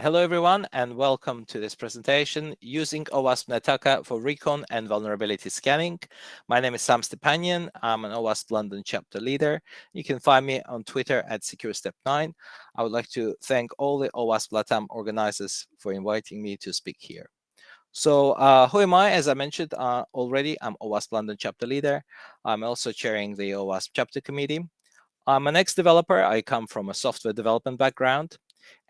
Hello, everyone, and welcome to this presentation using OWASP Nettacker for recon and vulnerability scanning. My name is Sam Stepanyan. I'm an OWASP London chapter leader. You can find me on Twitter at SecureStep9. I would like to thank all the OWASP LATAM organizers for inviting me to speak here. So uh, who am I? As I mentioned uh, already, I'm OWASP London chapter leader. I'm also chairing the OWASP chapter committee. I'm an ex-developer. I come from a software development background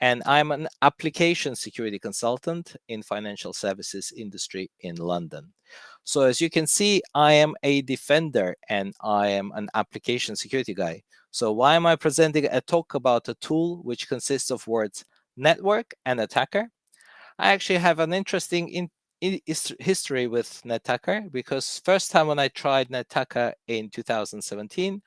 and I'm an application security consultant in financial services industry in London. So as you can see, I am a defender and I am an application security guy. So why am I presenting a talk about a tool which consists of words network and attacker? I actually have an interesting in history with Nettacker because first time when I tried Nettacker in 2017,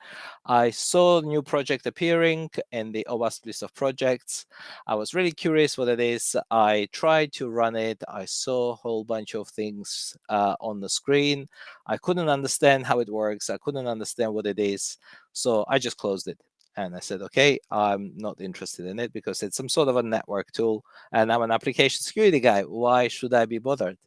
I saw a new project appearing in the OWASP list of projects. I was really curious what it is. I tried to run it. I saw a whole bunch of things uh, on the screen. I couldn't understand how it works. I couldn't understand what it is. So I just closed it. And I said, okay, I'm not interested in it because it's some sort of a network tool and I'm an application security guy. Why should I be bothered?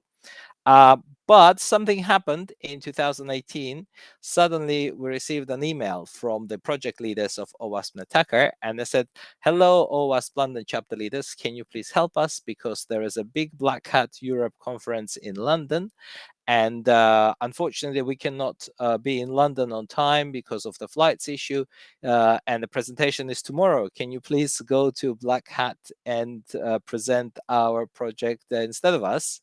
Uh, but something happened in 2018. Suddenly, we received an email from the project leaders of OWASP Nettacker, and they said, hello, OWASP London chapter leaders, can you please help us? Because there is a big Black Hat Europe conference in London, and uh, unfortunately, we cannot uh, be in London on time because of the flights issue. Uh, and the presentation is tomorrow. Can you please go to Black Hat and uh, present our project instead of us?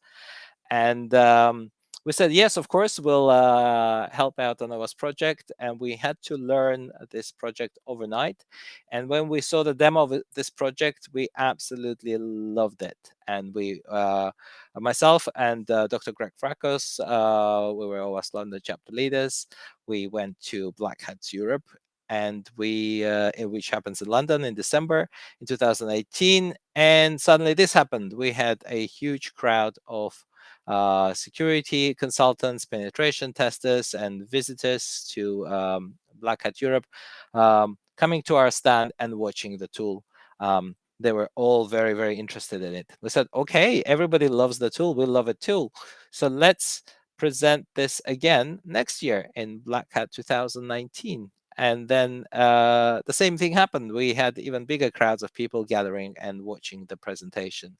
And um, we said, yes, of course, we'll uh, help out on our project. And we had to learn this project overnight. And when we saw the demo of this project, we absolutely loved it. And we, uh, myself and uh, Dr. Greg Frakos, uh, we were OWASP London chapter leaders. We went to Black Hats Europe and we uh, which happens in London in December in 2018 and suddenly this happened we had a huge crowd of uh, security consultants, penetration testers, and visitors to um, Black Hat Europe um, coming to our stand and watching the tool. Um, they were all very, very interested in it. We said, okay, everybody loves the tool. We love it too. So let's present this again next year in Black Hat 2019. And then uh, the same thing happened. We had even bigger crowds of people gathering and watching the presentation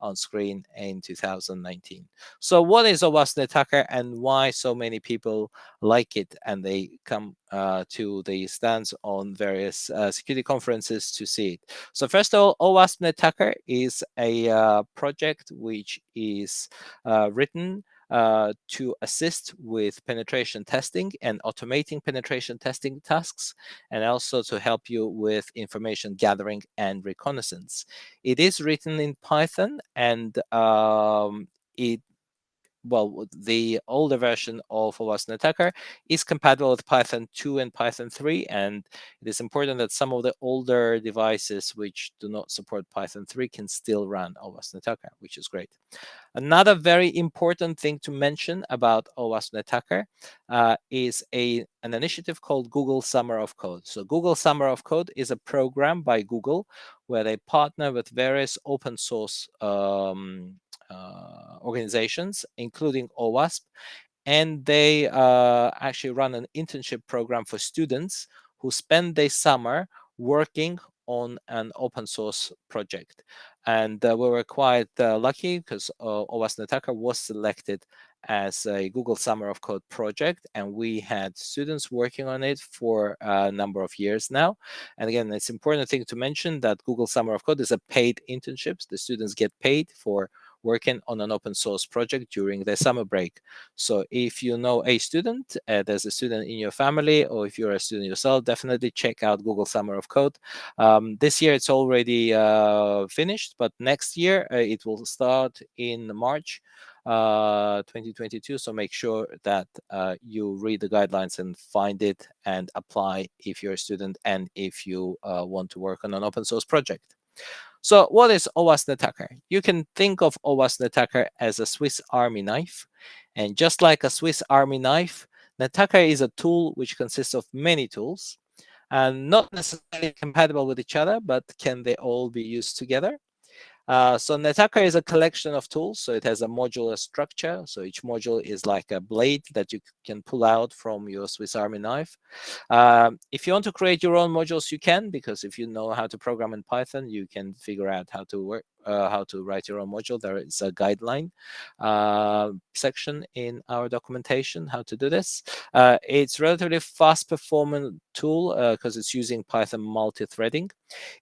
on screen in 2019. So what is OWASP Nettacker and why so many people like it and they come uh, to the stands on various uh, security conferences to see it. So first of all, OWASP Nettacker is a uh, project which is uh, written uh, to assist with penetration testing and automating penetration testing tasks, and also to help you with information gathering and reconnaissance. It is written in Python, and um, it well, the older version of OWASP Nettacker is compatible with Python 2 and Python 3, and it is important that some of the older devices which do not support Python 3 can still run OWASP Nettacker, which is great. Another very important thing to mention about OWASP Nettacker uh, is a, an initiative called Google Summer of Code. So Google Summer of Code is a program by Google where they partner with various open source um, organizations, including OWASP, and they uh, actually run an internship program for students who spend their summer working on an open source project. And uh, we were quite uh, lucky because uh, OWASP Nettacker was selected as a Google Summer of Code project, and we had students working on it for a number of years now. And again, it's important thing to mention that Google Summer of Code is a paid internships. The students get paid for working on an open source project during the summer break. So if you know a student, uh, there's a student in your family, or if you're a student yourself, definitely check out Google Summer of Code. Um, this year it's already uh, finished, but next year uh, it will start in March. Uh, 2022. So make sure that uh, you read the guidelines and find it and apply if you're a student and if you uh, want to work on an open source project. So what is OWASP Nettacker? You can think of OWASP Nettacker as a Swiss Army knife. And just like a Swiss Army knife, Nettacker is a tool which consists of many tools and not necessarily compatible with each other, but can they all be used together? Uh, so Nettacker is a collection of tools. So it has a modular structure. So each module is like a blade that you can pull out from your Swiss Army knife. Um, if you want to create your own modules, you can, because if you know how to program in Python, you can figure out how to work, uh, how to write your own module. There is a guideline uh, section in our documentation how to do this. Uh, it's relatively fast performing tool because uh, it's using Python multi-threading.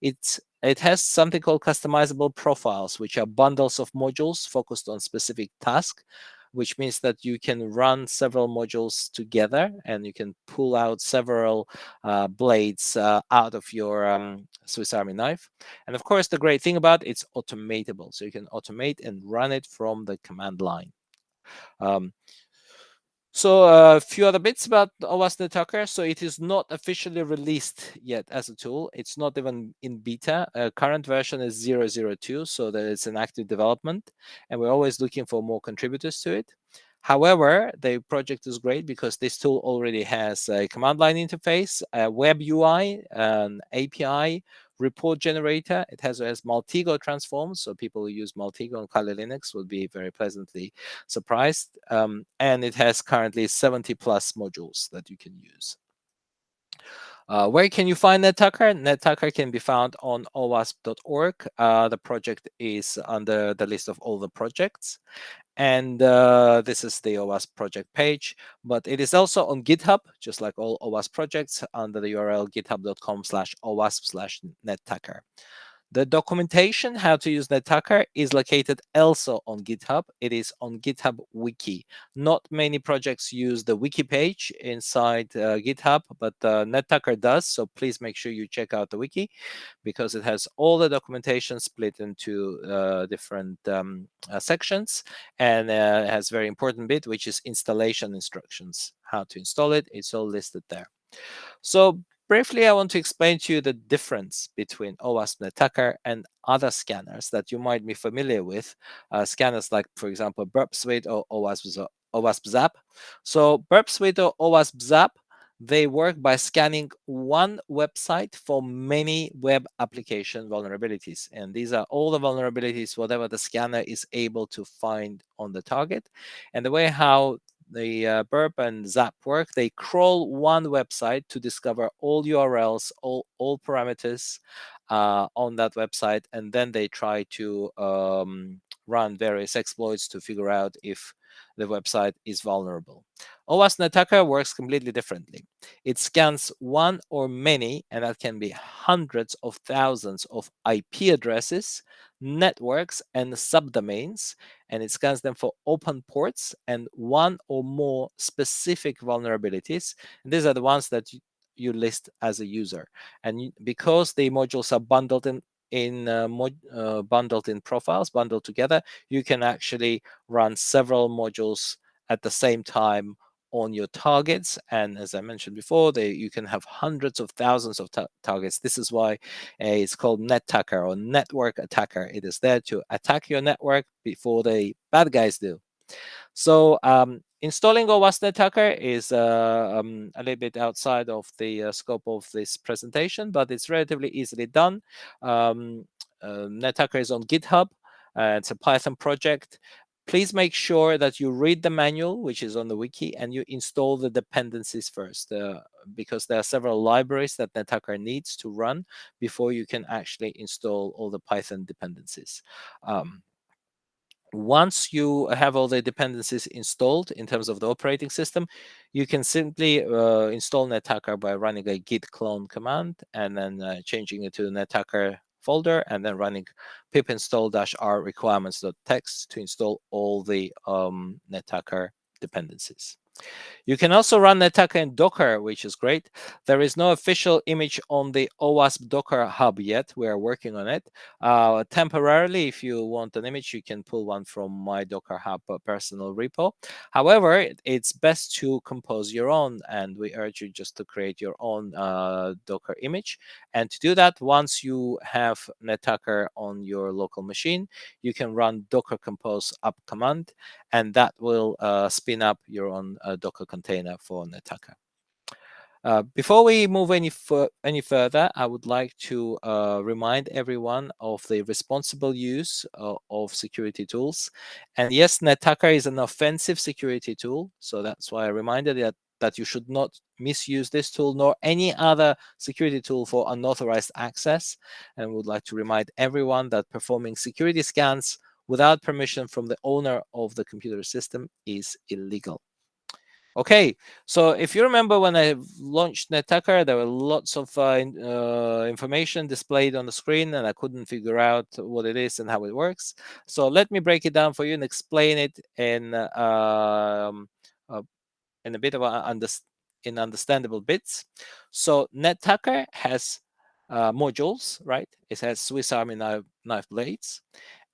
It's it has something called customizable profiles, which are bundles of modules focused on specific task, which means that you can run several modules together and you can pull out several uh, blades uh, out of your um, Swiss Army knife. And of course, the great thing about it, it's automatable. So you can automate and run it from the command line. Um, so a uh, few other bits about OWASP Nettacker. So it is not officially released yet as a tool. It's not even in beta. Uh, current version is 002, so that it's an active development. And we're always looking for more contributors to it. However, the project is great because this tool already has a command line interface, a web UI, an API, report generator. It has, has Maltego transforms, so people who use Maltego on Kali Linux will be very pleasantly surprised. Um, and it has currently 70 plus modules that you can use. Uh, where can you find Nettacker? Nettacker can be found on owasp.org. Uh, the project is under the list of all the projects. And uh, this is the OWASP project page, but it is also on GitHub, just like all OWASP projects, under the URL github.com slash OWASP slash Nettacker. The documentation how to use Nettacker is located also on GitHub. It is on GitHub Wiki. Not many projects use the wiki page inside uh, GitHub, but uh, does. So please make sure you check out the wiki because it has all the documentation split into uh, different um, uh, sections and uh, has very important bit, which is installation instructions, how to install it. It's all listed there. So Briefly, I want to explain to you the difference between OWASP Nettacker and other scanners that you might be familiar with, uh, scanners like, for example, Burp Suite or OWASP, OWASP Zap. So Burp Suite or OWASP Zap, they work by scanning one website for many web application vulnerabilities. And these are all the vulnerabilities, whatever the scanner is able to find on the target. And the way how the uh, Burp and Zap work, they crawl one website to discover all URLs, all, all parameters uh, on that website, and then they try to um, run various exploits to figure out if the website is vulnerable. OWASP Nettacker works completely differently. It scans one or many, and that can be hundreds of thousands of IP addresses, networks, and subdomains, and it scans them for open ports and one or more specific vulnerabilities. And these are the ones that you, list as a user. And because the modules are bundled in in uh, uh, bundled in profiles, bundled together, you can actually run several modules at the same time on your targets. And as I mentioned before, they, you can have hundreds of thousands of ta targets. This is why uh, it's called NetTacker or network attacker. It is there to attack your network before the bad guys do. So um, installing OWASP Nettacker is uh, um, a little bit outside of the uh, scope of this presentation, but it's relatively easily done. Um, uh, is on GitHub. Uh, it's a Python project. Please make sure that you read the manual, which is on the wiki, and you install the dependencies first, uh, because there are several libraries that Nettacker needs to run before you can actually install all the Python dependencies. Um, once you have all the dependencies installed in terms of the operating system, you can simply uh, install Nettacker by running a git clone command and then uh, changing it to Nettacker folder and then running pip install-r requirements.txt to install all the um, Nettacker dependencies. You can also run Nettacker in Docker, which is great. There is no official image on the OWASP Docker Hub yet. We are working on it. Uh, temporarily, if you want an image, you can pull one from my Docker Hub uh, personal repo. However, it's best to compose your own, and we urge you just to create your own uh, Docker image. And to do that, once you have Nettacker on your local machine, you can run docker compose up command, and that will uh, spin up your own uh, Docker container for Nettacker. Uh, before we move any, any further, I would like to uh, remind everyone of the responsible use uh, of security tools. And yes, NetTacker is an offensive security tool. So that's why I reminded that, that you should not misuse this tool nor any other security tool for unauthorized access. And would like to remind everyone that performing security scans without permission from the owner of the computer system is illegal. Okay, so if you remember when I launched NetTacker, there were lots of uh, uh, information displayed on the screen and I couldn't figure out what it is and how it works. So let me break it down for you and explain it in, uh, um, uh, in a bit of a under in understandable bits. So NetTacker has uh, modules, right? It has Swiss Army knife, knife blades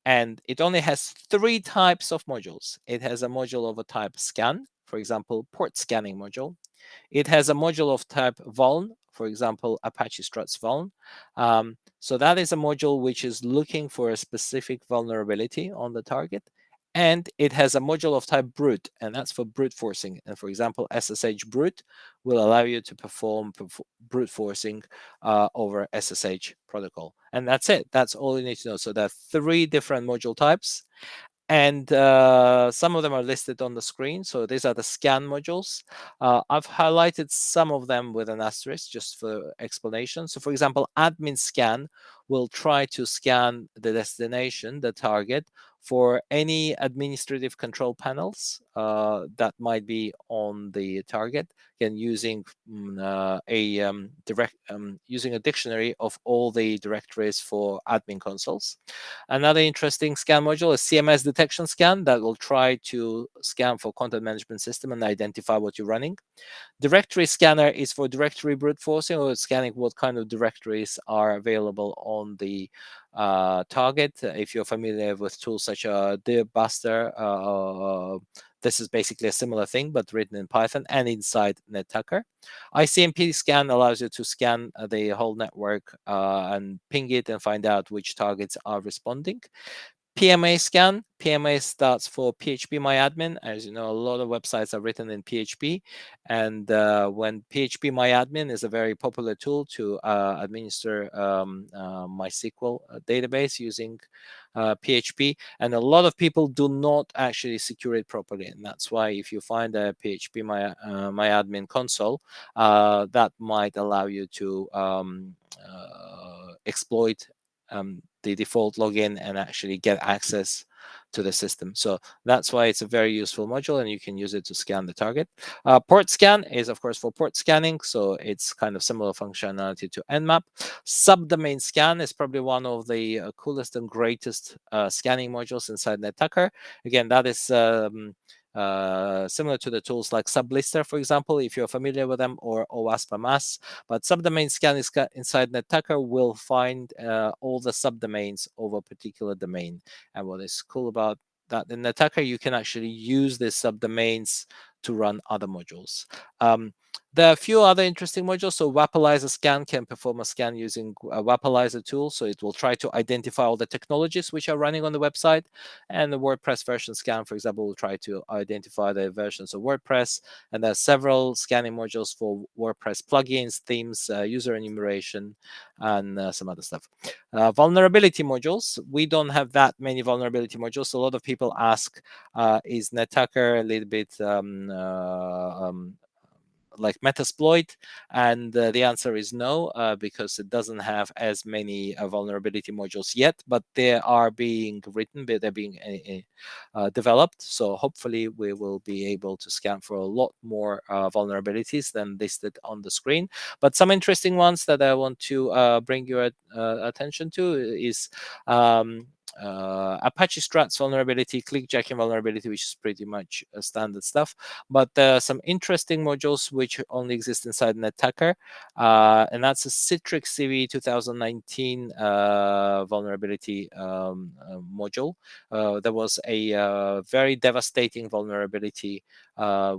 and it only has three types of modules. It has a module of a type scan, for example, port scanning module. It has a module of type vuln, for example, Apache Struts vuln. Um, so that is a module which is looking for a specific vulnerability on the target. And it has a module of type brute, and that's for brute forcing. And for example, SSH brute will allow you to perform brute forcing uh, over SSH protocol. And that's it. That's all you need to know. So there are three different module types and uh, some of them are listed on the screen. So these are the scan modules. Uh, I've highlighted some of them with an asterisk just for explanation. So for example, admin scan will try to scan the destination, the target, for any administrative control panels uh, that might be on the target again using mm, uh, a um, direct um, using a dictionary of all the directories for admin consoles another interesting scan module is cms detection scan that will try to scan for content management system and identify what you're running directory scanner is for directory brute forcing or scanning what kind of directories are available on the uh, target. If you're familiar with tools such as Dirbuster, uh, this is basically a similar thing, but written in Python and inside NetTacker. ICMP scan allows you to scan uh, the whole network uh, and ping it and find out which targets are responding. PMA scan. PMA starts for phpMyAdmin. As you know, a lot of websites are written in PHP. And uh, when phpMyAdmin is a very popular tool to uh, administer um, uh, MySQL uh, database using PHP. Uh, and a lot of people do not actually secure it properly. And that's why if you find a PHP My, uh, MyAdmin console, that might allow you to um, exploit um, the default login and actually get access to the system. So that's why it's a very useful module and you can use it to scan the target. Uh, port scan is of course for port scanning. So it's kind of similar functionality to Nmap. Subdomain scan is probably one of the uh, coolest and greatest uh, scanning modules inside NetTacker. Again, that is um, uh, similar to the tools like Sublist3r, for example, if you're familiar with them, or OWASP But subdomain scan is inside NetTacker will find uh, all the subdomains of a particular domain. And what is cool about that in NetTacker, you can actually use these subdomains to run other modules. Um, there are a few other interesting modules. So Wappalyzer scan can perform a scan using a Wappalyzer tool. So it will try to identify all the technologies which are running on the website. And the WordPress version scan, for example, will try to identify the versions of WordPress. And there are several scanning modules for WordPress plugins, themes, uh, user enumeration, and uh, some other stuff. Uh, vulnerability modules. We don't have that many vulnerability modules. A lot of people ask, uh, is NetTacker a little bit um, uh, um, like Metasploit? And uh, the answer is no, uh, because it doesn't have as many uh, vulnerability modules yet, but they are being written, they're being uh, developed. So hopefully we will be able to scan for a lot more vulnerabilities than listed on the screen. But some interesting ones that I want to bring your attention to is um, uh, Apache Struts vulnerability, clickjacking vulnerability, which is pretty much standard stuff. But are some interesting modules which only exist inside NetTacker, uh, and that's a Citrix CVE 2019 uh, vulnerability um, uh, module. Uh, there was a uh, very devastating vulnerability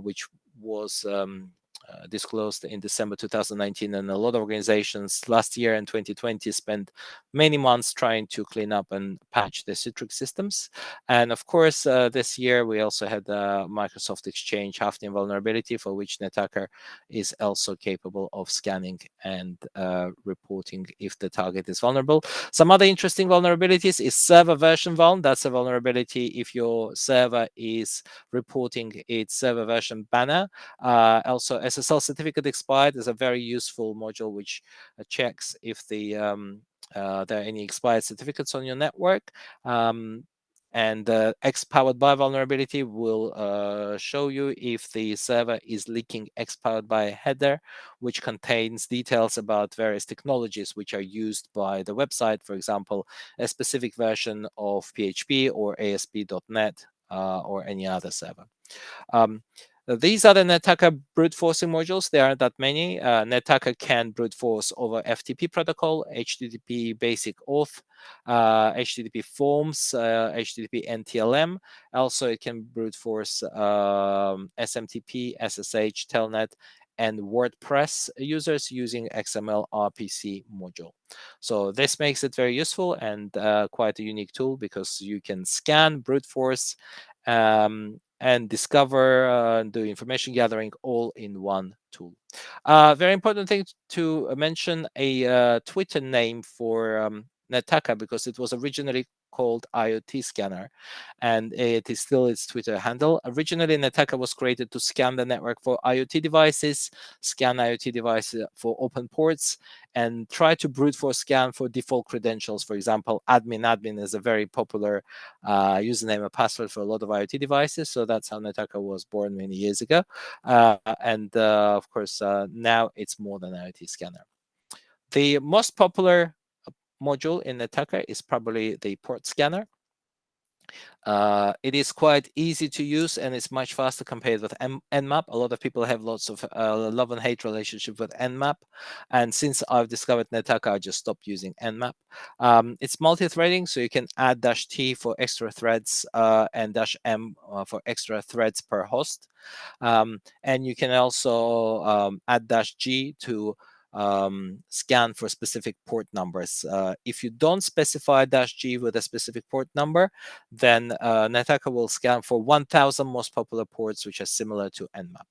which was um, uh, disclosed in December 2019, and a lot of organizations last year and 2020 spent many months trying to clean up and patch the Citrix systems. And of course, uh, this year we also had the Microsoft Exchange Hafnium vulnerability for which Nettacker is also capable of scanning and uh, reporting if the target is vulnerable. Some other interesting vulnerabilities is server version vuln. That's a vulnerability if your server is reporting its server version banner. Uh, also, SSL certificate expired is a very useful module which uh, checks if the um, uh, there are any expired certificates on your network. Um, and the X powered by vulnerability will uh, show you if the server is leaking X powered by header, which contains details about various technologies which are used by the website. For example, a specific version of PHP or ASP.NET uh, or any other server. Um, these are the Nettacker brute forcing modules. There aren't that many. Uh, Nettacker can brute force over FTP protocol, HTTP basic auth, uh, HTTP forms, uh, HTTP NTLM. Also, it can brute force um, SMTP, SSH, Telnet, and WordPress users using XML RPC module. So this makes it very useful and uh, quite a unique tool because you can scan, brute force, um, and discover uh, do information gathering all in one tool. Uh, very important thing to mention a uh, Twitter name for um, Nettacker because it was originally called IoT Scanner, and it is still its Twitter handle. Originally, Nettacker was created to scan the network for IoT devices, scan IoT devices for open ports, and try to brute force scan for default credentials. For example, admin admin is a very popular uh, username and password for a lot of IoT devices. So that's how Nettacker was born many years ago. Uh, and uh, of course, uh, now it's more than IoT scanner. The most popular module in Nettacker is probably the port scanner. Uh, it is quite easy to use and it's much faster compared with M Nmap. A lot of people have lots of uh, love and hate relationship with Nmap. And since I've discovered Nettacker, I just stopped using Nmap. Um, it's multi-threading, so you can add dash T for extra threads uh, and dash M uh, for extra threads per host. Um, and you can also um, add dash G to um, scan for specific port numbers. Uh, if you don't specify dash G with a specific port number, then uh, will scan for 1,000 most popular ports, which are similar to Nmap.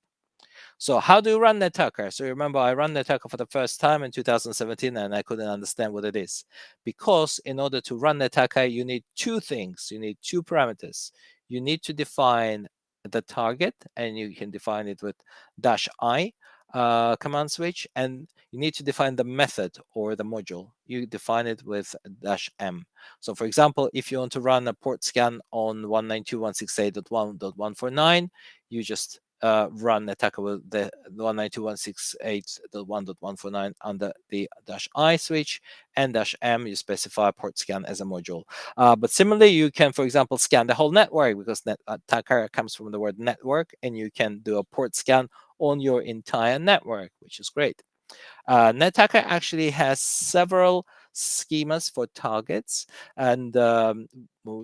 So how do you run Nettacker? So remember, I ran Nettacker for the first time in 2017, and I couldn't understand what it is. Because in order to run Nettacker, you need two things. You need two parameters. You need to define the target, and you can define it with dash I, uh, command switch and you need to define the method or the module. You define it with dash M. So for example, if you want to run a port scan on 192.168.1.149, you just uh, run attacker with the 192.168.1.149 under the dash I switch and dash M, you specify port scan as a module. Uh, but similarly, you can, for example, scan the whole network because net attacker comes from the word network and you can do a port scan on your entire network, which is great. Uh, Nettacker actually has several schemas for targets, and um,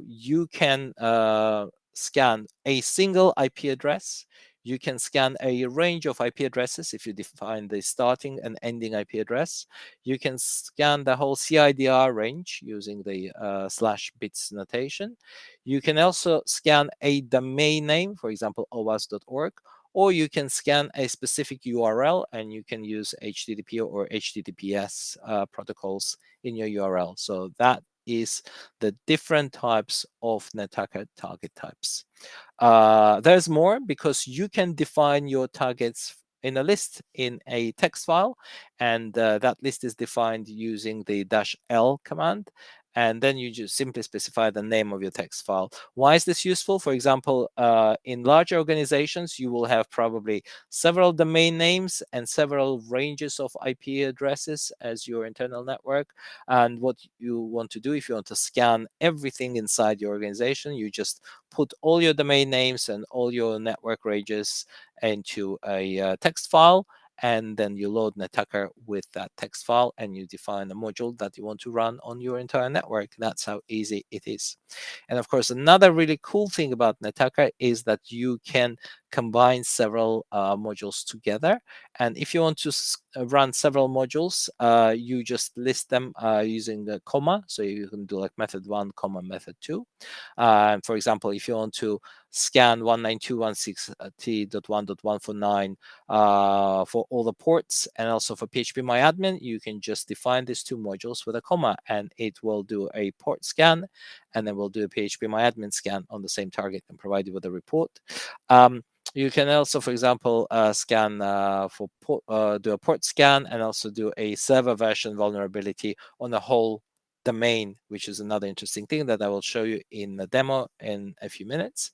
you can uh, scan a single IP address. You can scan a range of IP addresses if you define the starting and ending IP address. You can scan the whole CIDR range using the uh, slash bits notation. You can also scan a domain name, for example, owas.org, or you can scan a specific URL and you can use HTTP or HTTPS uh, protocols in your URL. So that is the different types of Nettacker target types. Uh, there's more because you can define your targets in a list in a text file and uh, that list is defined using the dash L command and then you just simply specify the name of your text file. Why is this useful? For example, uh, in large organizations, you will have probably several domain names and several ranges of IP addresses as your internal network. And what you want to do, if you want to scan everything inside your organization, you just put all your domain names and all your network ranges into a uh, text file and then you load Nettacker with that text file and you define a module that you want to run on your entire network. That's how easy it is. And of course, another really cool thing about Nettacker is that you can combines several uh, modules together. And if you want to uh, run several modules, uh, you just list them uh, using the comma. So you can do like method one, comma, method two. Uh, for example, if you want to scan 192.168.1.149 uh, for all the ports and also for phpMyAdmin, you can just define these two modules with a comma and it will do a port scan and then we'll do a phpMyAdmin scan on the same target and provide you with a report. Um, you can also, for example, uh, scan uh, for port, uh, do a port scan and also do a server version vulnerability on the whole domain, which is another interesting thing that I will show you in the demo in a few minutes.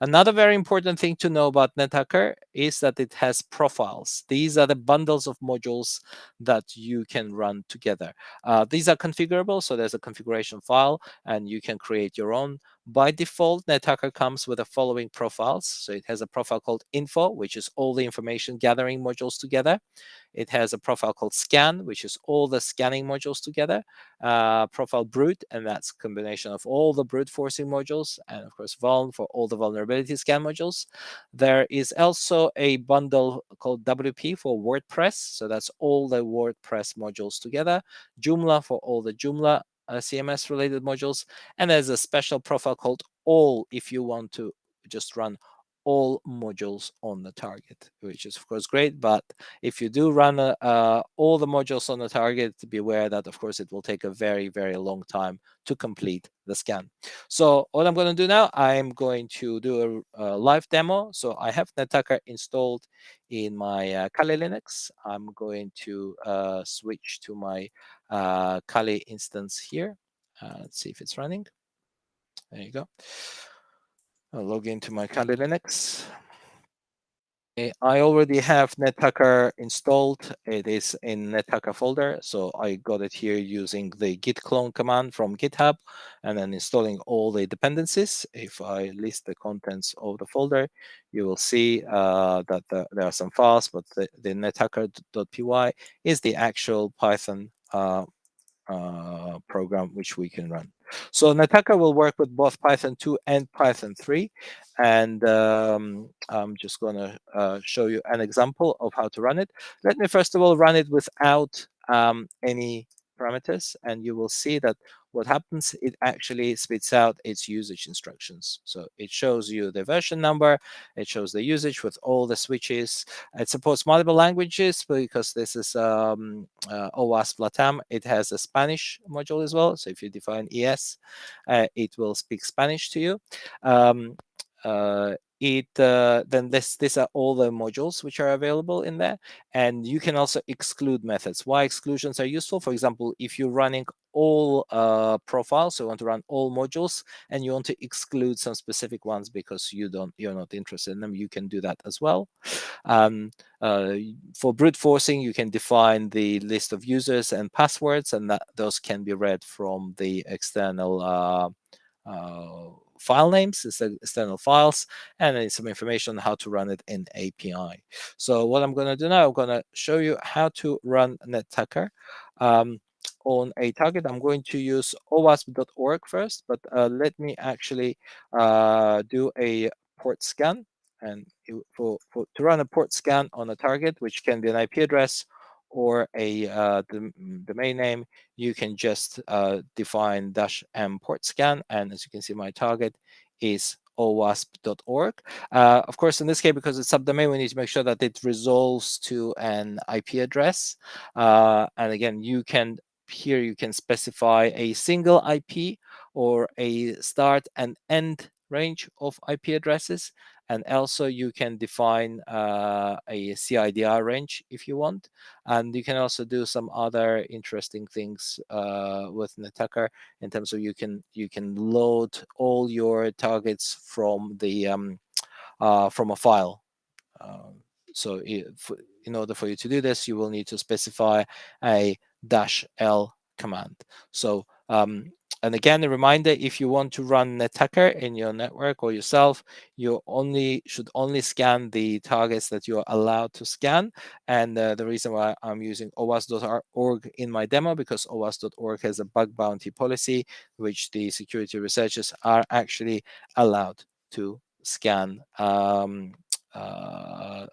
Another very important thing to know about Nettacker is that it has profiles. These are the bundles of modules that you can run together. Uh, these are configurable, so there's a configuration file, and you can create your own. By default, Nettacker comes with the following profiles. So it has a profile called info, which is all the information gathering modules together. It has a profile called scan, which is all the scanning modules together. Uh, profile brute, and that's combination of all the brute forcing modules, and of course vuln for all the vulnerability scan modules. There is also a bundle called WP for WordPress. So that's all the WordPress modules together. Joomla for all the Joomla uh, CMS related modules. And there's a special profile called all if you want to just run all modules on the target, which is of course great. But if you do run uh, all the modules on the target, beware that of course it will take a very, very long time to complete the scan. So what I'm going to do now, I'm going to do a, a live demo. So I have Nettacker installed in my uh, Kali Linux. I'm going to uh, switch to my uh, Kali instance here. Uh, let's see if it's running. There you go. I'll log into my Kali Linux. I already have Nettacker installed. It is in Nettacker folder. So I got it here using the git clone command from GitHub and then installing all the dependencies. If I list the contents of the folder, you will see uh, that the, there are some files, but the, the nettacker.py is the actual Python uh, uh, program which we can run. So Nettacker will work with both Python 2 and Python 3. And um, I'm just going to uh, show you an example of how to run it. Let me first of all run it without um, any parameters. And you will see that what happens, it actually spits out its usage instructions. So it shows you the version number, it shows the usage with all the switches. It supports multiple languages because this is um, uh, OWASP LATAM. It has a Spanish module as well. So if you define ES, uh, it will speak Spanish to you. Um, uh, it uh, then this these are all the modules which are available in there and you can also exclude methods. Why exclusions are useful? For example if you're running all uh, profiles so you want to run all modules and you want to exclude some specific ones because you don't you're not interested in them you can do that as well. Um, uh, for brute forcing you can define the list of users and passwords and that those can be read from the external uh, uh file names, instead external files, and then some information on how to run it in API. So what I'm going to do now, I'm going to show you how to run Nettacker. Um, on a target, I'm going to use owasp.org first, but uh, let me actually uh, do a port scan. And for, for, to run a port scan on a target, which can be an IP address or a uh, domain name, you can just uh, define dash m port scan. And as you can see, my target is owasp.org. Uh, of course, in this case, because it's subdomain, we need to make sure that it resolves to an IP address. Uh, and again, you can here you can specify a single IP or a start and end range of IP addresses. And also you can define uh, a CIDR range if you want. And you can also do some other interesting things uh, with Nettacker in terms of you can you can load all your targets from the um, uh, from a file. Um, so if, in order for you to do this, you will need to specify a dash L command. So um, and again, a reminder, if you want to run Nettacker in your network or yourself, you only should only scan the targets that you're allowed to scan. And uh, the reason why I'm using OWASP.org in my demo, because OWASP.org has a bug bounty policy, which the security researchers are actually allowed to scan um, uh,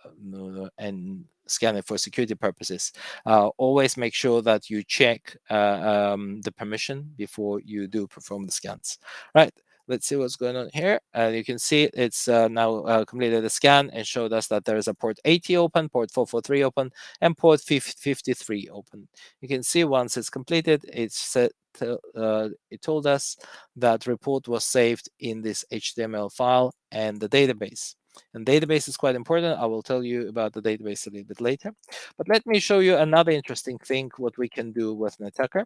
and scan it for security purposes. Uh, always make sure that you check uh, um, the permission before you do perform the scans. Right. Let's see what's going on here. And you can see it's uh, now uh, completed the scan and showed us that there is a port 80 open, port 443 open, and port 53 open. You can see once it's completed, it's set uh, it told us that report was saved in this HTML file and the database. And database is quite important. I will tell you about the database a little bit later. But let me show you another interesting thing, what we can do with Nettacker.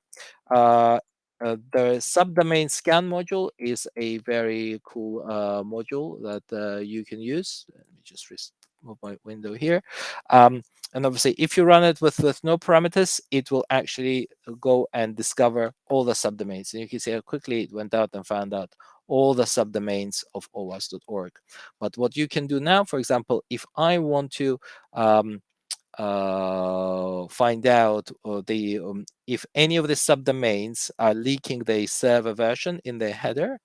Uh, uh, the subdomain scan module is a very cool uh, module that uh, you can use. Let me just move my window here. Um, and obviously, if you run it with, with no parameters, it will actually go and discover all the subdomains. And you can see how quickly it went out and found out all the subdomains of OWASP.org. But what you can do now, for example, if I want to um, uh, find out uh, the um, if any of the subdomains are leaking the server version in the header,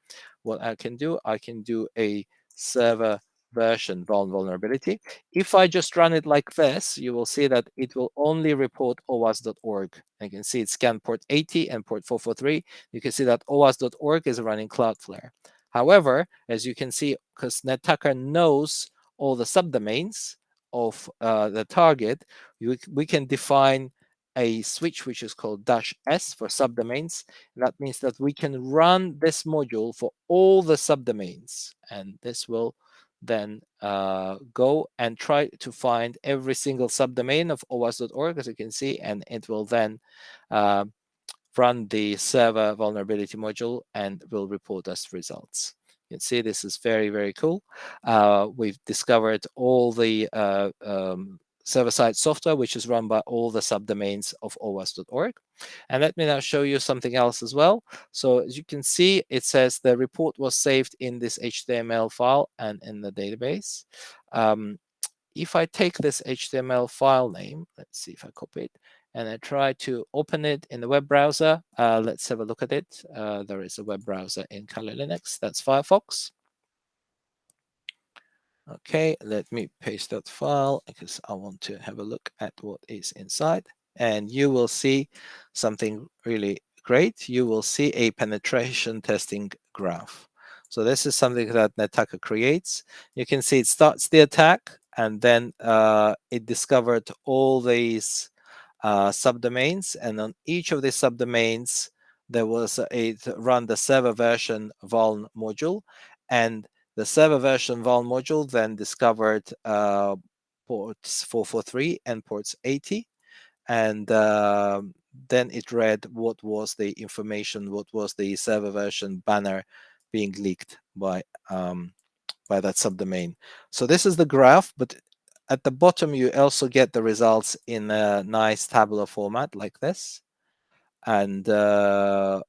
what I can do, I can do a server version vulnerability. If I just run it like this, you will see that it will only report OWASP.org. You can see it's scan port 80 and port 443. You can see that OWASP.org is running Cloudflare. However, as you can see, because NetTacker knows all the subdomains of uh, the target, we, we can define a switch which is called dash S for subdomains. That means that we can run this module for all the subdomains. And this will then uh, go and try to find every single subdomain of OWASP.org, as you can see, and it will then uh, run the server vulnerability module and will report us results. You can see this is very, very cool. Uh, we've discovered all the uh, um, server-side software, which is run by all the subdomains of OWASP.org. And let me now show you something else as well. So as you can see, it says the report was saved in this HTML file and in the database. Um, if I take this HTML file name, let's see if I copy it, and I try to open it in the web browser, uh, let's have a look at it. Uh, there is a web browser in Kali Linux, that's Firefox. Okay, let me paste that file because I want to have a look at what is inside. And you will see something really great. You will see a penetration testing graph. So this is something that Nettacker creates. You can see it starts the attack and then uh, it discovered all these uh, subdomains. And on each of these subdomains, there was a, a run the server version vuln module. And the server version vuln module then discovered uh, ports 443 and ports 80. And uh, then it read what was the information, what was the server version banner being leaked by um, by that subdomain. So this is the graph, but at the bottom you also get the results in a nice tabular format like this. And uh,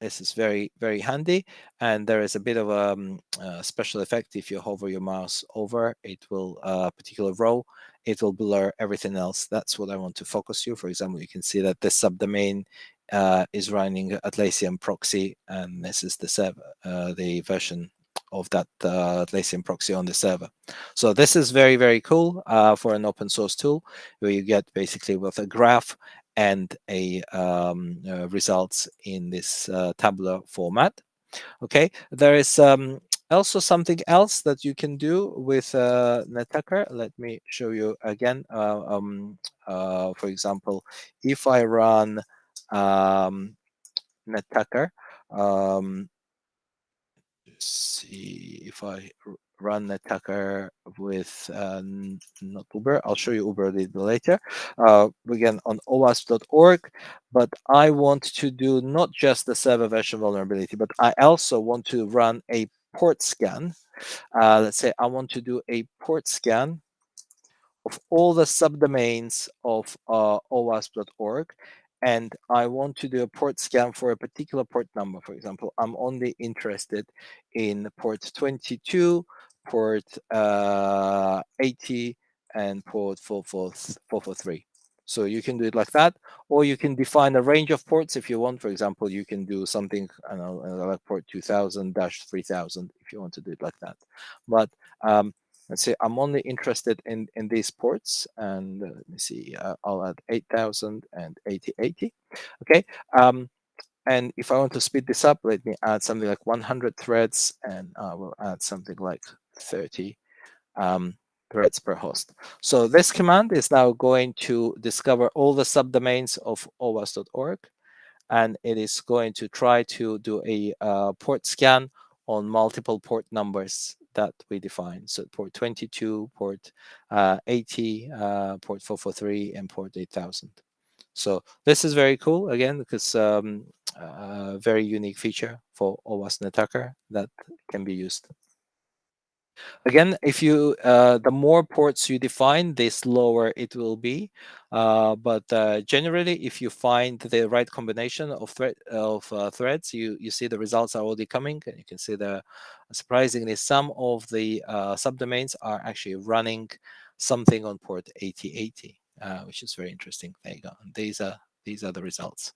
this is very, very handy. And there is a bit of a, um, a special effect. If you hover your mouse over, it will, a uh, particular row, it will blur everything else. That's what I want to focus you. For example, you can see that this subdomain uh, is running Atlassian proxy, and this is the server, uh, the version of that uh, Atlassian proxy on the server. So this is very, very cool uh, for an open source tool where you get basically with a graph and a um, uh, results in this uh, tabular format. Okay, there is um, also something else that you can do with uh, Nettacker. Let me show you again. Uh, um, uh, for example, if I run um, Nettacker, um, see if I run Nettacker with uh, not Uber. I'll show you Uber a little later. Uh, again, on OWASP.org, but I want to do not just the server version vulnerability, but I also want to run a port scan. Uh, let's say I want to do a port scan of all the subdomains of uh, OWASP.org and I want to do a port scan for a particular port number. For example, I'm only interested in port 22 port uh, 80 and port 443. So you can do it like that, or you can define a range of ports if you want. For example, you can do something, like port 2000-3000 if you want to do it like that. But um, let's say I'm only interested in, in these ports and uh, let me see, uh, I'll add 8000 and 8080. Okay. Um, and if I want to speed this up, let me add something like 100 threads and I will add something like 30 um, threads per host. So this command is now going to discover all the subdomains of OWASP.org and it is going to try to do a uh, port scan on multiple port numbers that we define. So port 22, port uh, 80, uh, port 443, and port 8000. So this is very cool, again, because um, a very unique feature for OWASP Attacker that can be used. Again, if you uh, the more ports you define, the slower it will be. Uh, but uh, generally, if you find the right combination of thread of uh, threads, you you see the results are already coming, and you can see the surprisingly some of the uh, subdomains are actually running something on port 8080, uh, which is very interesting. There you go. And these are these are the results.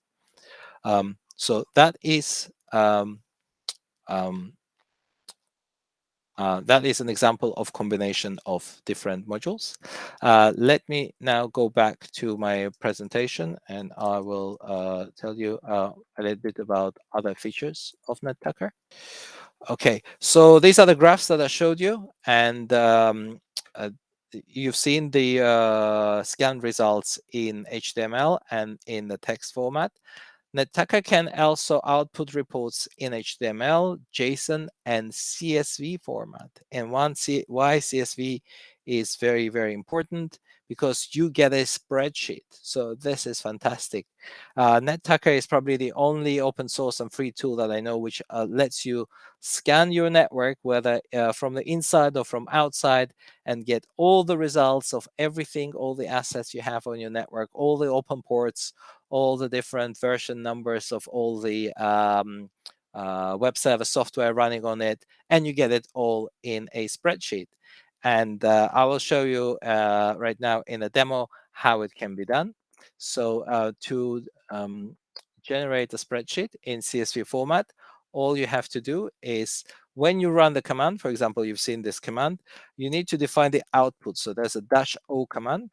Um, so that is um, um, uh, that is an example of combination of different modules. Uh, let me now go back to my presentation and I will uh, tell you uh, a little bit about other features of NetTacker. Okay, so these are the graphs that I showed you and um, uh, you've seen the uh, scan results in HTML and in the text format. NetTacker can also output reports in HTML, JSON, and CSV format. And one C why CSV is very, very important because you get a spreadsheet. So this is fantastic. Uh, NetTacker is probably the only open source and free tool that I know which uh, lets you scan your network, whether uh, from the inside or from outside, and get all the results of everything, all the assets you have on your network, all the open ports, all the different version numbers of all the um, uh, web server software running on it, and you get it all in a spreadsheet. And uh, I will show you uh, right now in a demo how it can be done. So uh, to um, generate a spreadsheet in CSV format, all you have to do is when you run the command, for example, you've seen this command, you need to define the output. So there's a dash O command.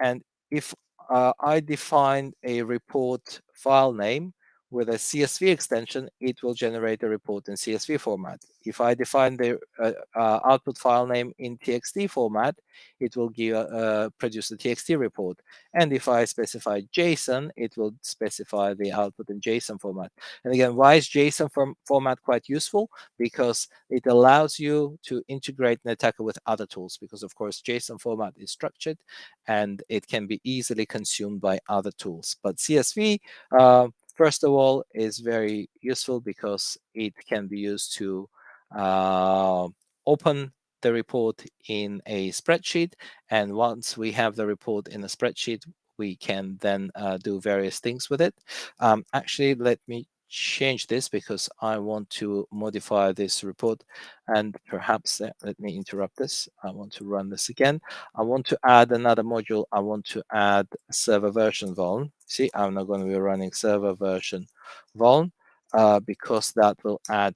And if Uh, I define a report file name with a CSV extension, it will generate a report in CSV format. If I define the uh, uh, output file name in TXT format, it will give uh, produce the TXT report. And if I specify JSON, it will specify the output in JSON format. And again, why is JSON form format quite useful? Because it allows you to integrate NetTacker with other tools. Because of course, JSON format is structured and it can be easily consumed by other tools. But CSV, uh, First of all, is very useful because it can be used to uh, open the report in a spreadsheet. And once we have the report in a spreadsheet, we can then uh, do various things with it. Um, actually, let me change this because I want to modify this report and perhaps uh, let me interrupt this. I want to run this again. I want to add another module. I want to add server version vuln. See, I'm not going to be running server version vuln uh, because that will add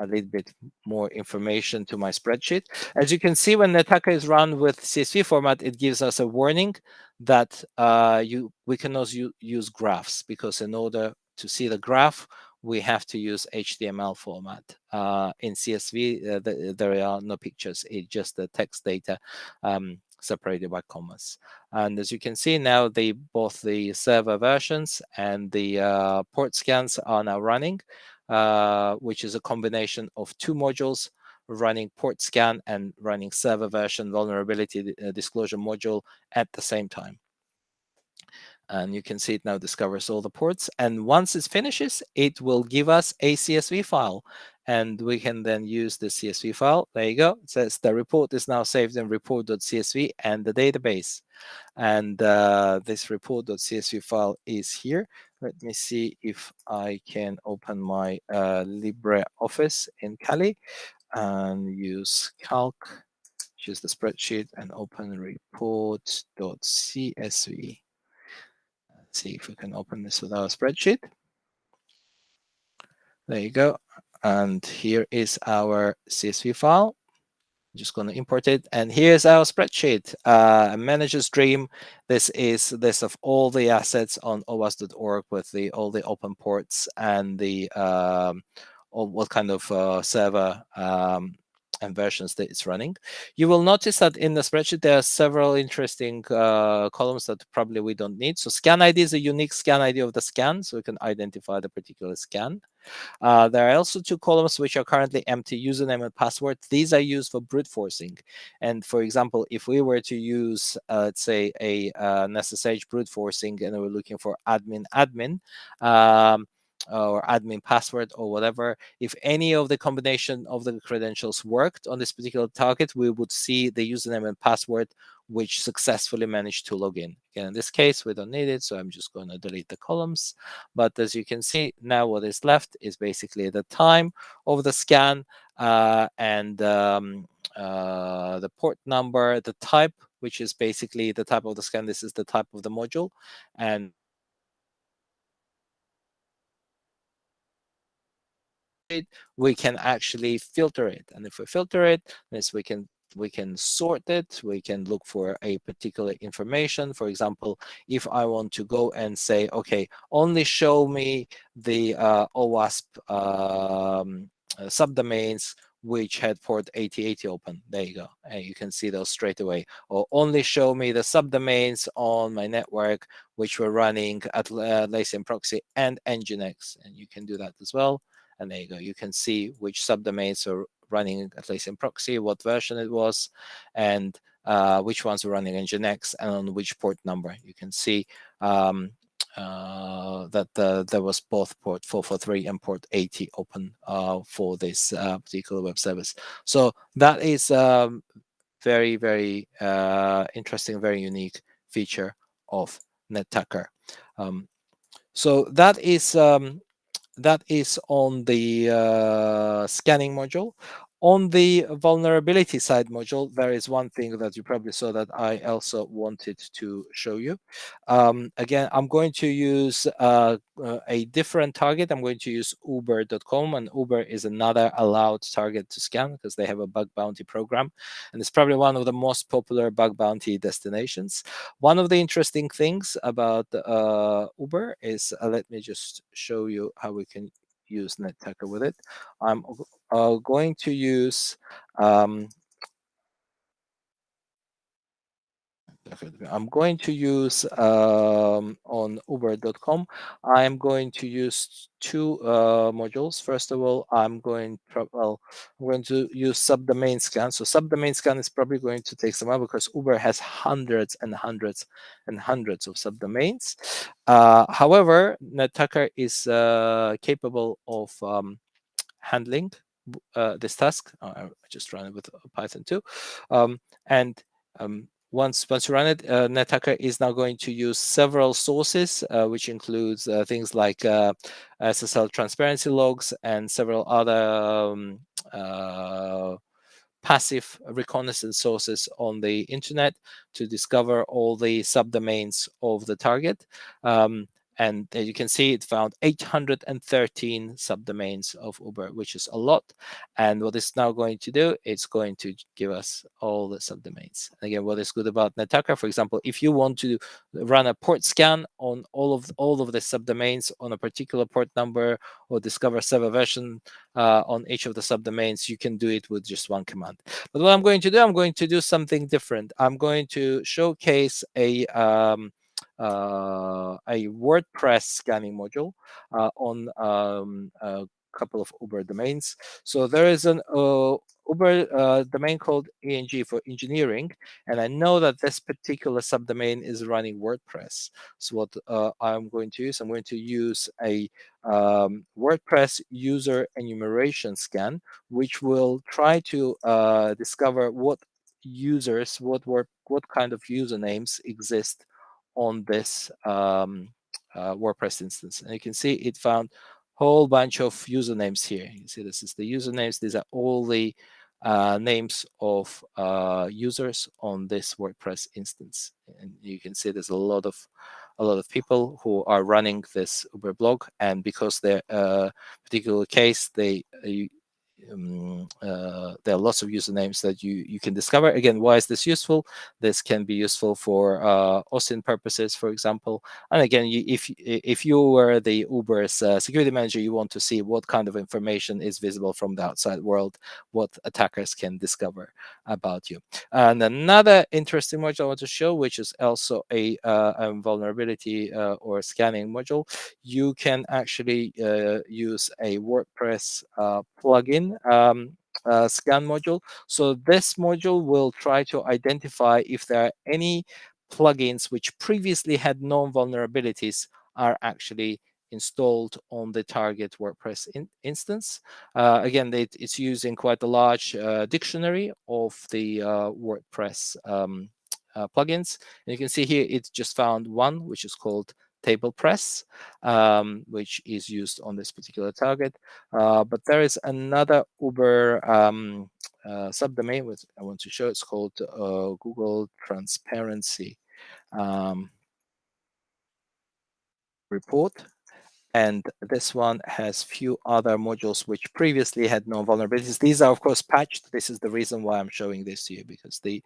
a little bit more information to my spreadsheet. As you can see, when Nettacker is run with CSV format, it gives us a warning that uh, you we can also use graphs because in order to see the graph, we have to use HTML format. Uh, in CSV, uh, the, there are no pictures, it's just the text data um, separated by commas. And as you can see now, the both the server versions and the uh, port scans are now running, uh, which is a combination of two modules running port scan and running server version vulnerability uh, disclosure module at the same time and you can see it now discovers all the ports. And once it finishes, it will give us a CSV file. And we can then use the CSV file. There you go. It says the report is now saved in report.csv and the database. And uh, this report.csv file is here. Let me see if I can open my uh, LibreOffice in Kali and use calc, choose the spreadsheet and open report.csv see if we can open this with our spreadsheet. There you go. And here is our CSV file. I'm just going to import it. And here's our spreadsheet, uh, manager's dream. This is this of all the assets on OWASP.org with the all the open ports and the um, all, what kind of uh, server um, and versions that it's running. You will notice that in the spreadsheet, there are several interesting uh, columns that probably we don't need. So scan ID is a unique scan ID of the scan, so we can identify the particular scan. Uh, there are also two columns which are currently empty, username and password. These are used for brute forcing. And for example, if we were to use, uh, let's say, a uh, SSH brute forcing and we're looking for admin admin, um, or admin password or whatever, if any of the combination of the credentials worked on this particular target, we would see the username and password which successfully managed to log in. Again, in this case, we don't need it, so I'm just going to delete the columns. But as you can see, now what is left is basically the time of the scan uh, and um, uh, the port number, the type, which is basically the type of the scan. This is the type of the module. And it, we can actually filter it. And if we filter it, this we can we can sort it. We can look for a particular information. For example, if I want to go and say, okay, only show me the uh, OWASP um, uh, subdomains which had port 8080 open. There you go. And you can see those straight away. Or only show me the subdomains on my network which were running at uh, Proxy and Nginx. And you can do that as well. And there you go. You can see which subdomains are running Atlassian proxy, what version it was, and uh, which ones are running Nginx and on which port number. You can see um, uh, that uh, there was both port 443 and port 80 open uh, for this uh, particular web service. So that is um, very, very uh, interesting, very unique feature of NetTacker. Um, so that is um, that is on the uh, scanning module. On the vulnerability side module, there is one thing that you probably saw that I also wanted to show you. Um, again, I'm going to use uh, uh, a different target. I'm going to use uber.com and Uber is another allowed target to scan because they have a bug bounty program. And it's probably one of the most popular bug bounty destinations. One of the interesting things about uh, Uber is, uh, let me just show you how we can use NetTacker with it. I'm uh, going to use um, I'm going to use um, on uber.com. I'm going to use two uh, modules. First of all, I'm going to, well, I'm going to use subdomain scan. So subdomain scan is probably going to take some while because Uber has hundreds and hundreds and hundreds of subdomains. Uh, however, NetTacker is uh, capable of um, handling uh, this task. Oh, I just run it with Python too. Um, and um, once once you run it, uh, NetTacker is now going to use several sources, uh, which includes uh, things like uh, SSL transparency logs and several other um, uh, passive reconnaissance sources on the internet to discover all the subdomains of the target. Um, and as you can see, it found 813 subdomains of Uber, which is a lot. And what it's now going to do, it's going to give us all the subdomains. Again, what is good about NetTacker, for example, if you want to run a port scan on all of all of the subdomains on a particular port number or discover server version uh, on each of the subdomains, you can do it with just one command. But what I'm going to do, I'm going to do something different. I'm going to showcase a um, uh, a WordPress scanning module uh, on um, a couple of Uber domains. So there is an uh, Uber uh, domain called ENG for engineering, and I know that this particular subdomain is running WordPress. So what uh, I'm going to use, I'm going to use a um, WordPress user enumeration scan, which will try to uh, discover what users, what what what kind of usernames exist on this um, uh, WordPress instance. And you can see it found a whole bunch of usernames here. You see this is the usernames. These are all the uh, names of uh, users on this WordPress instance. And you can see there's a lot of a lot of people who are running this Uber blog, and because their uh, particular case, they uh, um, uh, there are lots of usernames that you you can discover. Again, why is this useful? This can be useful for uh, OSINT purposes, for example. And again, you, if if you were the Uber's uh, security manager, you want to see what kind of information is visible from the outside world, what attackers can discover about you. And another interesting module I want to show, which is also a, uh, a vulnerability uh, or scanning module, you can actually uh, use a WordPress uh, plugin um, uh, scan module. So this module will try to identify if there are any plugins which previously had known vulnerabilities are actually installed on the target WordPress in instance. Uh, again, it, it's using quite a large uh, dictionary of the uh, WordPress um, uh, plugins. And you can see here, it just found one, which is called TablePress, um, which is used on this particular target. Uh, but there is another Uber um, uh, subdomain which I want to show. It's called uh, Google Transparency um, Report. And this one has few other modules which previously had no vulnerabilities. These are, of course, patched. This is the reason why I'm showing this to you, because the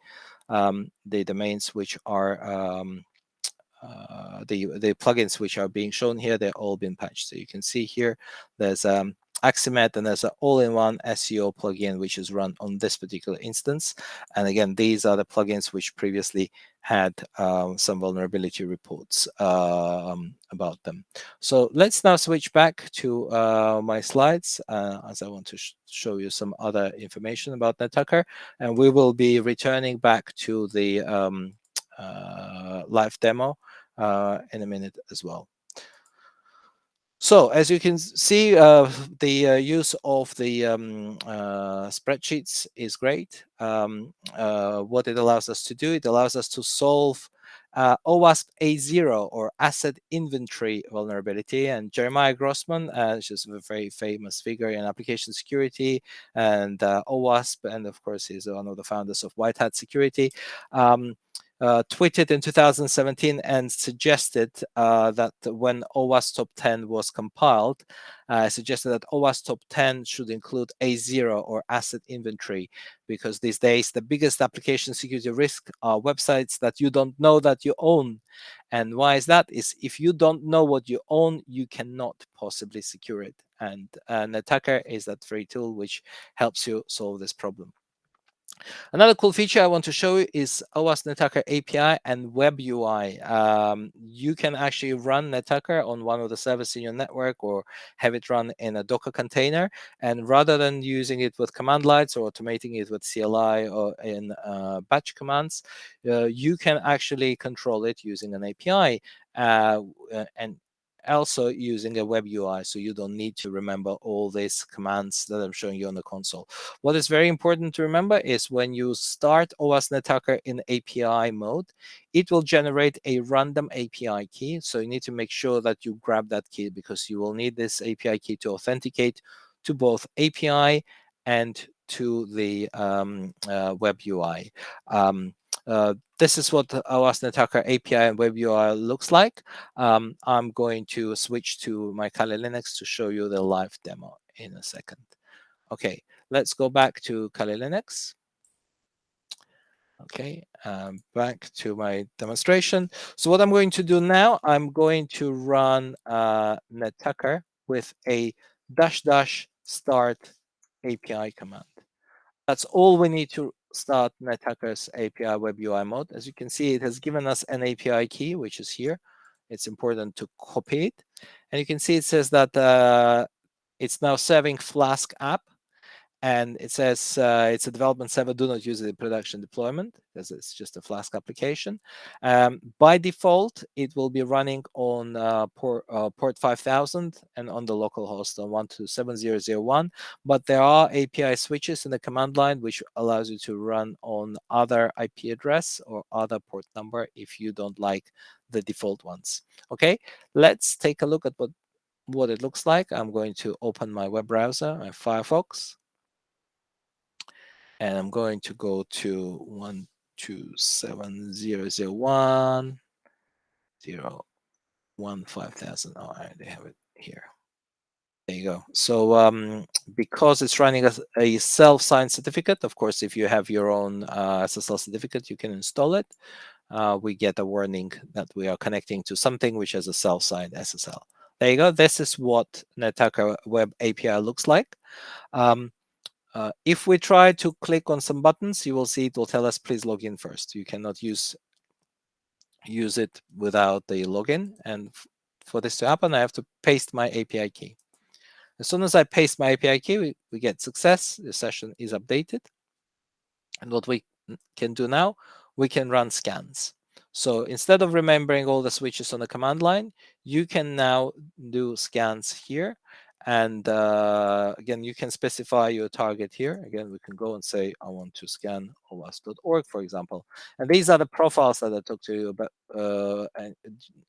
um, the domains which are um, uh, the the plugins which are being shown here, they're all been patched. So you can see here, there's um, Akismet and there's an all-in-one SEO plugin which is run on this particular instance. And again, these are the plugins which previously had um, some vulnerability reports um, about them. So let's now switch back to uh, my slides uh, as I want to sh show you some other information about Nettacker. And we will be returning back to the um, live demo uh, in a minute as well. So as you can see, uh, the uh, use of the um, uh, spreadsheets is great. Um, uh, what it allows us to do, it allows us to solve uh, OWASP A0 or asset inventory vulnerability. And Jeremiah Grossman, uh, is a very famous figure in application security and OWASP, and of course, he's one of the founders of White Hat Security. Um, uh, tweeted in 2017 and suggested uh, that when OWASP Top 10 was compiled, uh, suggested that OWASP Top 10 should include A0 or asset inventory, because these days the biggest application security risk are websites that you don't know that you own. And why is that? Is if you don't know what you own, you cannot possibly secure it. And Nettacker is that free tool which helps you solve this problem. Another cool feature I want to show you is OWASP Nettacker API and Web UI. Um, you can actually run Nettacker on one of the servers in your network or have it run in a Docker container. And rather than using it with command lines or automating it with CLI or in uh, batch commands, uh, you can actually control it using an API. Uh, and also using a web UI, so you don't need to remember all these commands that I'm showing you on the console. What is very important to remember is when you start OWASP Nettacker in API mode, it will generate a random API key. So you need to make sure that you grab that key because you will need this API key to authenticate to both API and to the um, uh, web UI. Um, uh, this is what OWASP Nettacker API and Web UI looks like. Um, I'm going to switch to my Kali Linux to show you the live demo in a second. Okay, let's go back to Kali Linux. Okay, um, back to my demonstration. So what I'm going to do now, I'm going to run uh, Nettacker with a dash dash start API command. That's all we need to start Nettacker's API Web UI mode. As you can see, it has given us an API key, which is here. It's important to copy it. And you can see it says that uh, it's now serving Flask app and it says uh, it's a development server. Do not use it in production deployment because it's just a Flask application. Um, by default, it will be running on uh, port, uh, port 5000 and on the local host on 127.0.0.1. But there are API switches in the command line which allows you to run on other IP address or other port number if you don't like the default ones. Okay, let's take a look at what what it looks like. I'm going to open my web browser, my Firefox and I'm going to go to one two seven zero zero one zero one five thousand. Oh, they have it here. There you go. So um, because it's running a, a self-signed certificate, of course, if you have your own uh, SSL certificate, you can install it. Uh, we get a warning that we are connecting to something which has a self-signed SSL. There you go. This is what Nettacker Web API looks like. Um, uh, if we try to click on some buttons, you will see it will tell us, please log in first. You cannot use use it without the login. And for this to happen, I have to paste my API key. As soon as I paste my API key, we, we get success. The session is updated. And what we can do now, we can run scans. So instead of remembering all the switches on the command line, you can now do scans here and uh, again, you can specify your target here. Again, we can go and say, I want to scan OWASP.org, for example. And these are the profiles that I talked to you about uh,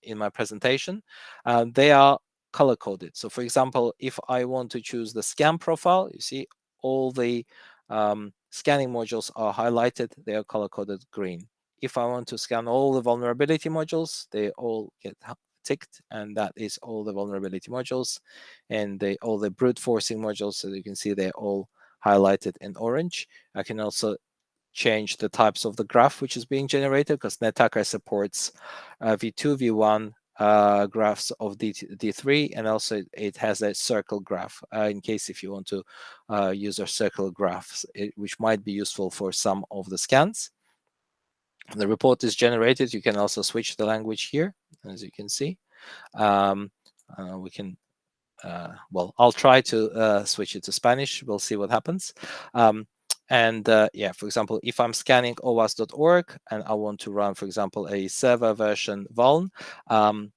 in my presentation. Uh, they are color coded. So for example, if I want to choose the scan profile, you see all the um, scanning modules are highlighted. They are color coded green. If I want to scan all the vulnerability modules, they all get ticked, and that is all the vulnerability modules and all the brute forcing modules. So you can see they're all highlighted in orange. I can also change the types of the graph which is being generated because Nettacker supports uh, V2, V1 uh, graphs of D, D3, and also it has a circle graph uh, in case if you want to uh, use a circle graphs, it, which might be useful for some of the scans the report is generated. You can also switch the language here, as you can see. Um, uh, we can, uh, well, I'll try to uh, switch it to Spanish. We'll see what happens. Um, and uh, yeah, for example, if I'm scanning OWASP.org and I want to run, for example, a server version vuln um,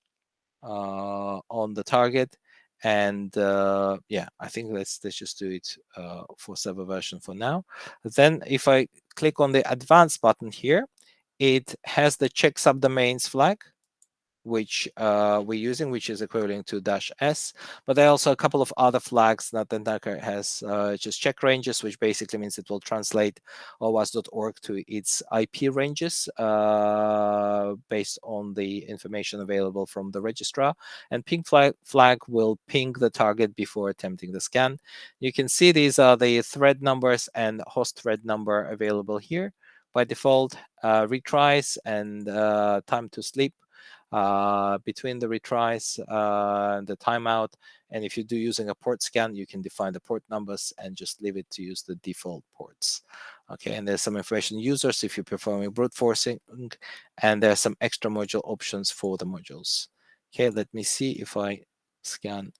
uh, on the target, and uh, yeah, I think let's let's just do it uh, for server version for now. Then if I click on the advanced button here, it has the check subdomains flag, which uh, we're using, which is equivalent to dash S. But there are also a couple of other flags that the Nettacker has, uh, just check ranges, which basically means it will translate OWASP.org to its IP ranges uh, based on the information available from the registrar. And ping flag, flag will ping the target before attempting the scan. You can see these are the thread numbers and host thread number available here by default, uh, retries and uh, time to sleep uh, between the retries and the timeout. And if you do using a port scan, you can define the port numbers and just leave it to use the default ports. Okay, and there's some information users if you're performing brute forcing, and there's some extra module options for the modules. Okay, let me see if I scan,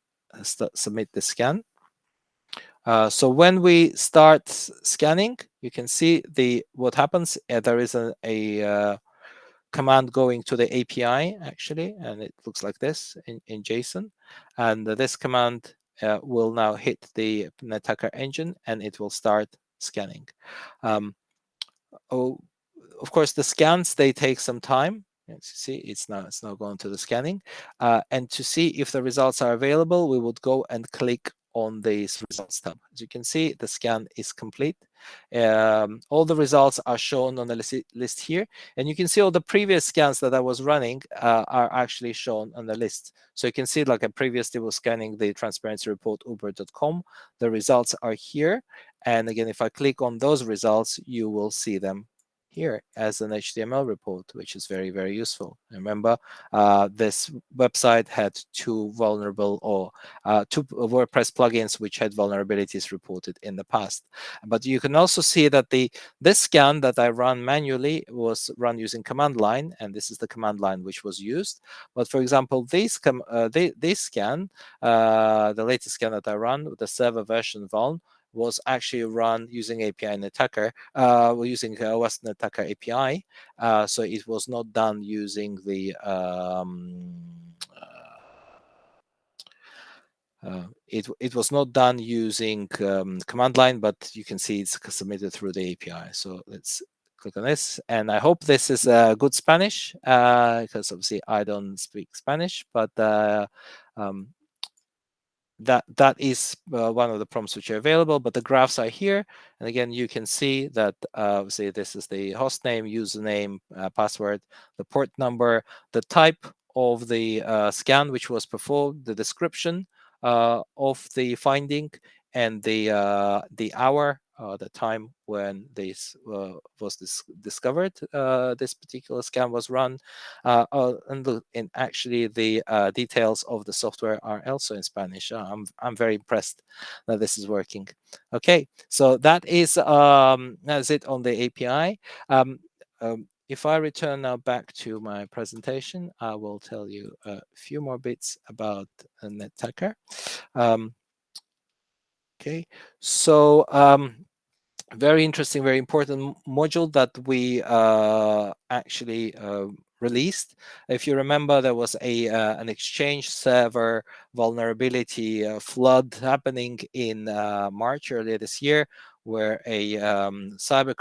submit the scan. Uh, so when we start scanning, you can see the what happens. Uh, there is a, a uh, command going to the API actually, and it looks like this in, in JSON. And this command uh, will now hit the Nettacker engine, and it will start scanning. Um, oh, of course, the scans they take some time. As you see, it's now it's now going to the scanning, uh, and to see if the results are available, we would go and click on this results tab. As you can see, the scan is complete. Um, all the results are shown on the list, here. And you can see all the previous scans that I was running uh, are actually shown on the list. So you can see like I previously was scanning the transparency report uber.com. The results are here. And again, if I click on those results, you will see them here as an HTML report, which is very, very useful. Remember, uh, this website had two vulnerable or uh, two WordPress plugins which had vulnerabilities reported in the past. But you can also see that the this scan that I run manually was run using command line, and this is the command line which was used. But for example, this, uh, this scan, uh, the latest scan that I run, with the server version vuln, was actually run using API Nettacker, uh, using uh, OWASP Nettacker API. Uh, so it was not done using the um, uh, uh, it it was not done using um, command line, but you can see it's submitted through the API. So let's click on this, and I hope this is uh, good Spanish because obviously I don't speak Spanish, but um, that that is uh, one of the prompts which are available, but the graphs are here. And again, you can see that uh, this is the host name, username, uh, password, the port number, the type of the uh, scan which was performed, the description, uh, of the finding and the uh, the hour uh, the time when this uh, was dis discovered, uh, this particular scan was run, uh, uh, and, the, and, actually the uh, details of the software are also in Spanish. I'm I'm very impressed that this is working. Okay, so that is um, that's it on the API. Um, um, if I return now back to my presentation, I will tell you a few more bits about NetTacker. Um, okay, so um, very interesting, very important module that we uh, actually uh, released. If you remember, there was a uh, an Exchange server vulnerability uh, flood happening in uh, March earlier this year, where a um, cyber,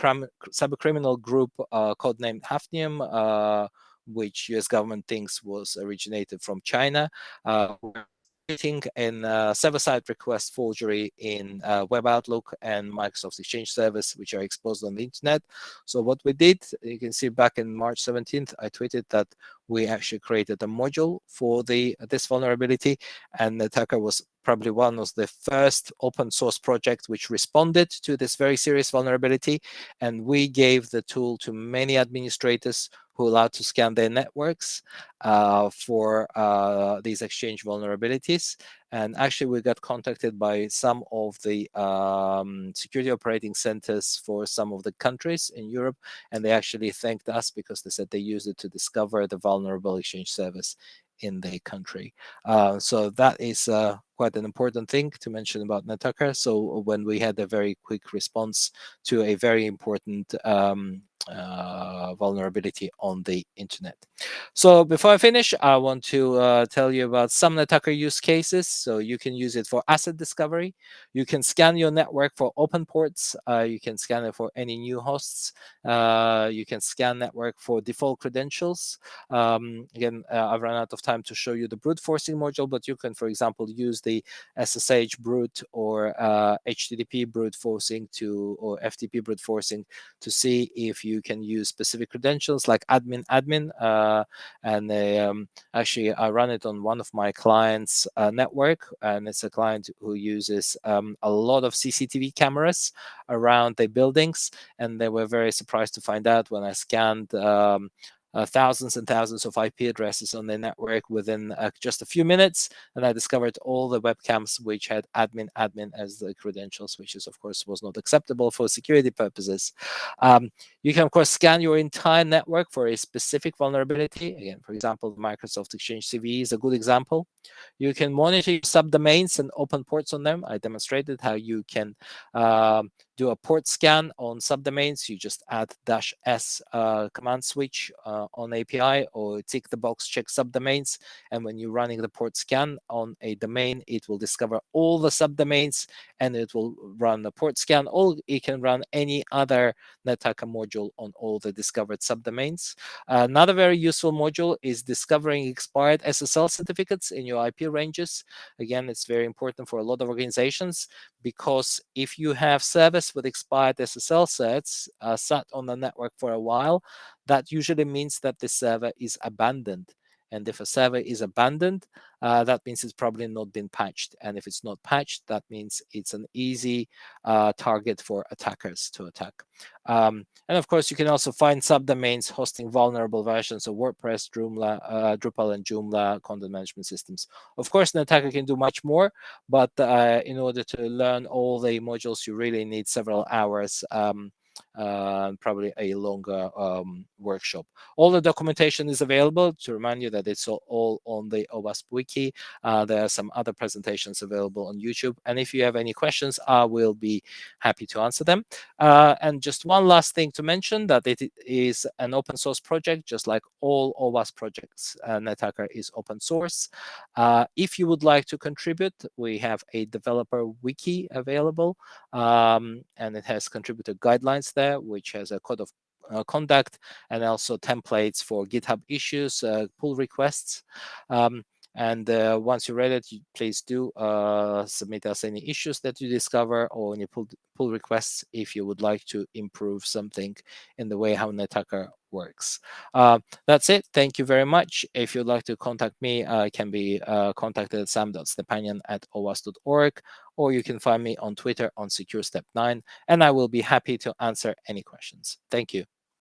cyber criminal group uh, codenamed Hafnium, which U.S. government thinks was originated from China, in uh, server-side request forgery in uh, Web Outlook and Microsoft Exchange service, which are exposed on the internet. So what we did, you can see back in March 17th, I tweeted that we actually created a module for the this vulnerability, and Nettacker was probably one of the first open source projects which responded to this very serious vulnerability, and we gave the tool to many administrators who allowed to scan their networks uh, for uh, these exchange vulnerabilities. And actually, we got contacted by some of the um, security operating centers for some of the countries in Europe, and they actually thanked us because they said they used it to discover the vulnerable exchange service in their country. Uh, so that is uh, quite an important thing to mention about NetTacker. So when we had a very quick response to a very important um, uh, vulnerability on the internet. So before I finish, I want to uh, tell you about some NetTacker use cases. So you can use it for asset discovery. You can scan your network for open ports. Uh, you can scan it for any new hosts. Uh, you can scan network for default credentials. Um, again, uh, I've run out of time to show you the brute forcing module, but you can, for example, use the SSH brute or HTTP uh, brute forcing to or FTP brute forcing to see if you can use specific credentials like admin admin uh, and they, um, actually I run it on one of my clients uh, network and it's a client who uses um, a lot of CCTV cameras around the buildings and they were very surprised to find out when I scanned um, uh, thousands and thousands of IP addresses on their network within uh, just a few minutes. And I discovered all the webcams which had admin admin as the credentials, which is, of course, was not acceptable for security purposes. Um, you can, of course, scan your entire network for a specific vulnerability. Again, for example, Microsoft Exchange CVE is a good example. You can monitor subdomains and open ports on them. I demonstrated how you can um, do a port scan on subdomains. You just add dash S uh, command switch uh, on API or tick the box check subdomains. And when you're running the port scan on a domain, it will discover all the subdomains and it will run the port scan. Or it can run any other NetTacker module on all the discovered subdomains. Another very useful module is discovering expired SSL certificates in your IP ranges. Again, it's very important for a lot of organizations because if you have service with expired SSL certs uh, sat on the network for a while, that usually means that the server is abandoned. And if a server is abandoned, uh, that means it's probably not been patched. And if it's not patched, that means it's an easy uh, target for attackers to attack. Um, and of course, you can also find subdomains hosting vulnerable versions of WordPress, Joomla, uh, Drupal, and Joomla content management systems. Of course, Nettacker can do much more, but uh, in order to learn all the modules, you really need several hours um, uh, probably a longer um, workshop. All the documentation is available to remind you that it's all, on the OWASP wiki. Uh, there are some other presentations available on YouTube. And if you have any questions, I will be happy to answer them. Uh, and just one last thing to mention that it is an open source project, just like all OWASP projects. NetTacker is open source. Uh, if you would like to contribute, we have a developer wiki available, um, and it has contributor guidelines there, which has a code of uh, conduct and also templates for GitHub issues, uh, pull requests. Um, And uh, once you read it, please do uh, submit us any issues that you discover or any pull, pull requests if you would like to improve something in the way how Nettacker works. Uh, that's it. Thank you very much. If you'd like to contact me, uh, I can be uh, contacted at sam.stepanyan at owasp.org, or you can find me on Twitter on SecureStep9, and I will be happy to answer any questions. Thank you.